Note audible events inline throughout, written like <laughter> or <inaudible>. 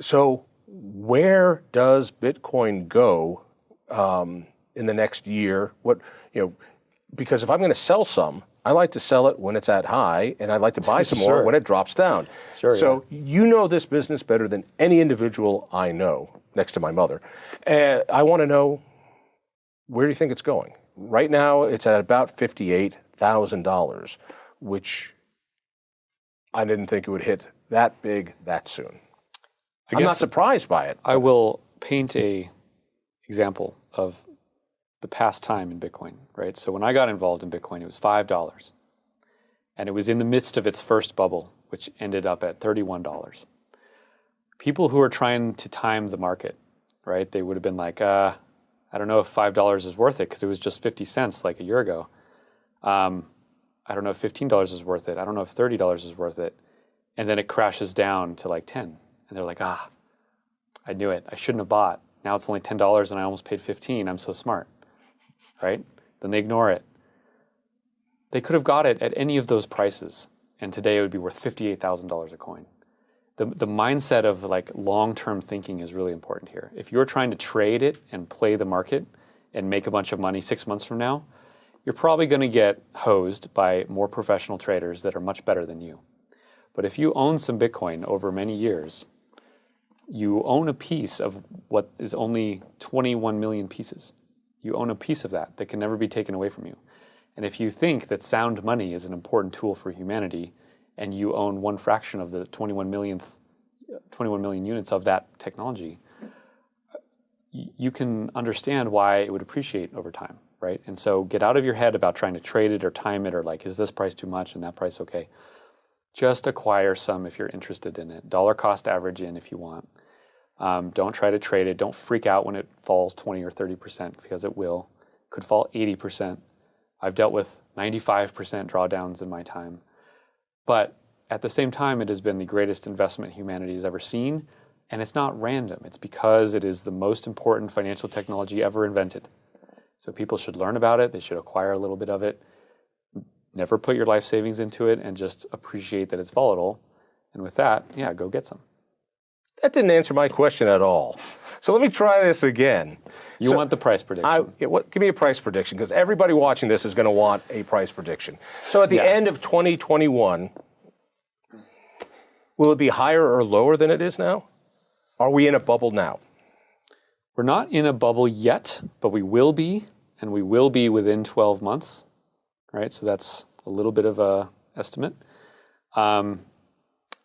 So where does Bitcoin go um, in the next year? What you know, because if I'm going to sell some, I like to sell it when it's at high, and I like to buy <laughs> some more when it drops down. Sure, So you know this business better than any individual I know, next to my mother. And I want to know where do you think it's going? Right now, it's at about fifty-eight thousand dollars, which I didn't think it would hit that big that soon. I I'm not surprised by it. I will paint a example of the past time in Bitcoin, right? So when I got involved in Bitcoin, it was five dollars, and it was in the midst of its first bubble, which ended up at thirty-one dollars. People who are trying to time the market, right? They would have been like, uh, I don't know if five dollars is worth it because it was just fifty cents like a year ago. Um, I don't know if fifteen dollars is worth it. I don't know if thirty dollars is worth it. And then it crashes down to like ten, and they're like, ah, I knew it. I shouldn't have bought. Now it's only ten dollars, and I almost paid fifteen. I'm so smart, right? Then they ignore it. They could have got it at any of those prices, and today it would be worth fifty-eight thousand dollars a coin. The the mindset of like long-term thinking is really important here. If you're trying to trade it and play the market and make a bunch of money six months from now, you're probably going to get hosed by more professional traders that are much better than you. But if you own some Bitcoin over many years, you own a piece of what is only 21 million pieces. You own a piece of that that can never be taken away from you. And if you think that sound money is an important tool for humanity, and you own one fraction of the 21 millionth, 21 million units of that technology, you can understand why it would appreciate over time, right? And so get out of your head about trying to trade it or time it or like, is this price too much and that price okay? Just acquire some if you're interested in it. Dollar cost average in if you want. Um, don't try to trade it. Don't freak out when it falls 20 or 30% because it will. Could fall 80%. I've dealt with 95% drawdowns in my time. But at the same time, it has been the greatest investment humanity has ever seen. And it's not random. It's because it is the most important financial technology ever invented. So people should learn about it. They should acquire a little bit of it. Never put your life savings into it and just appreciate that it's volatile. And with that, yeah, go get some. That didn't answer my question at all. So let me try this again. You So- want the price prediction. I, what, give me a price prediction because everybody watching this is going to want a price prediction. So at the Yeah. end of 2021, will it be higher or lower than it is now? Are we in a bubble now? We're not in a bubble yet, but we will be, and we will be within 12 months, right? So that's a little bit of a estimate. Um,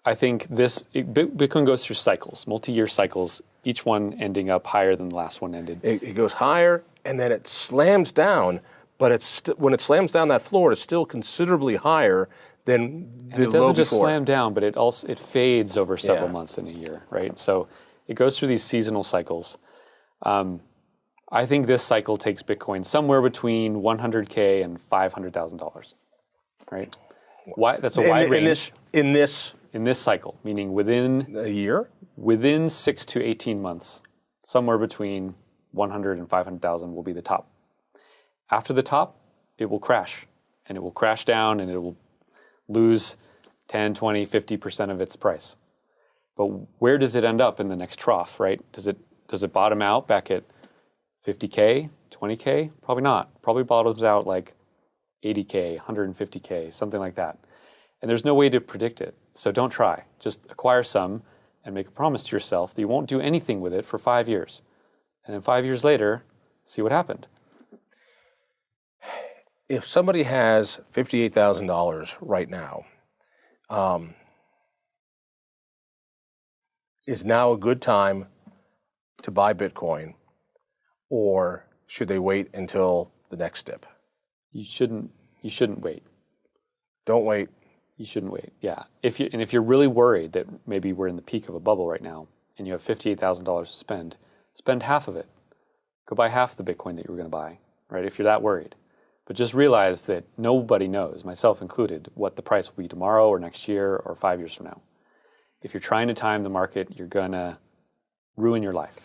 I think this it, Bitcoin goes through cycles, multi-year cycles, each one ending up higher than the last one ended. It, it goes higher and then it slams down, but it's st- when it slams down that floor, it's still considerably higher than the it doesn't just before. slam down, but it also it fades over several Yeah. months in a year, right? So it goes through these seasonal cycles. Um, I think this cycle takes Bitcoin somewhere between 100k and 500,000 dollars, right? Why, that's a in, wide in range this in this in this cycle, meaning within a year. within six to 18 months, somewhere between 100 and 500,000 will be the top. After the top, it will crash and it will crash down and it will lose 10, 20, 50% of its price. But where does it end up in the next trough, right? Does it, does it bottom out back at 50K, 20K? Probably not. Probably bottoms out like 80K, 150K, something like that. And there's no way to predict it. So don't try. Just acquire some and make a promise to yourself that you won't do anything with it for five years. And then five years later, see what happened. if somebody has fifty-eight thousand dollars right now, um, is now a good time to buy Bitcoin, or should they wait until the next dip? You shouldn't you shouldn't wait. Don't wait. You shouldn't wait. Yeah. If you and if you're really worried that maybe we're in the peak of a bubble right now and you have fifty-eight thousand dollars to spend, spend half of it. Go buy half the Bitcoin that you were going to buy, right? If you're that worried. But just realize that nobody knows, myself included, what the price will be tomorrow or next year or five years from now. If you're trying to time the market, you're gonna ruin your life.